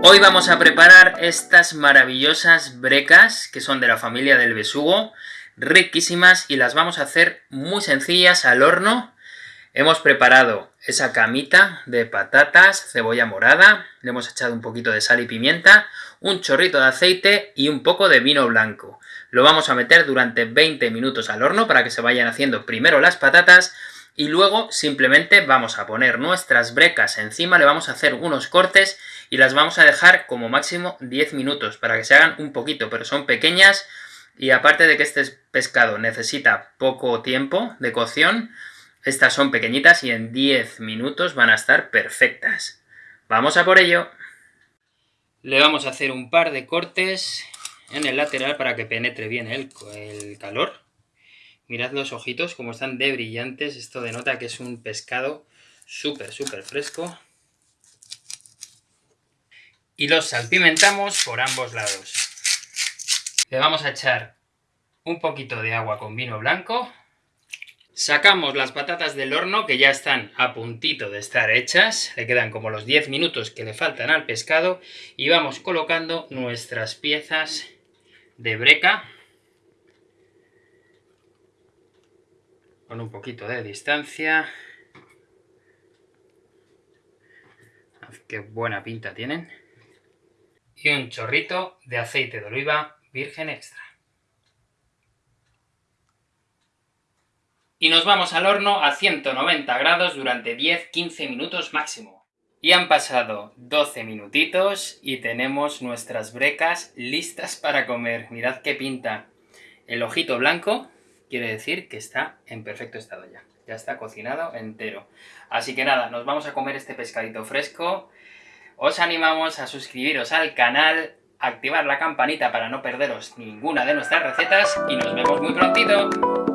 Hoy vamos a preparar estas maravillosas brecas, que son de la familia del besugo, riquísimas, y las vamos a hacer muy sencillas al horno. Hemos preparado esa camita de patatas, cebolla morada, le hemos echado un poquito de sal y pimienta, un chorrito de aceite y un poco de vino blanco. Lo vamos a meter durante 20 minutos al horno para que se vayan haciendo primero las patatas, y luego simplemente vamos a poner nuestras brecas encima, le vamos a hacer unos cortes y las vamos a dejar como máximo 10 minutos para que se hagan un poquito, pero son pequeñas y aparte de que este pescado necesita poco tiempo de cocción, estas son pequeñitas y en 10 minutos van a estar perfectas. ¡Vamos a por ello! Le vamos a hacer un par de cortes en el lateral para que penetre bien el, el calor. Mirad los ojitos como están de brillantes. Esto denota que es un pescado súper, súper fresco. Y los salpimentamos por ambos lados. Le vamos a echar un poquito de agua con vino blanco. Sacamos las patatas del horno, que ya están a puntito de estar hechas. Le quedan como los 10 minutos que le faltan al pescado. Y vamos colocando nuestras piezas de breca con un poquito de distancia. Qué buena pinta tienen. Y un chorrito de aceite de oliva virgen extra. Y nos vamos al horno a 190 grados durante 10-15 minutos máximo. Y han pasado 12 minutitos y tenemos nuestras brecas listas para comer. Mirad qué pinta. El ojito blanco quiere decir que está en perfecto estado ya. Ya está cocinado entero. Así que nada, nos vamos a comer este pescadito fresco. Os animamos a suscribiros al canal, activar la campanita para no perderos ninguna de nuestras recetas y nos vemos muy prontito.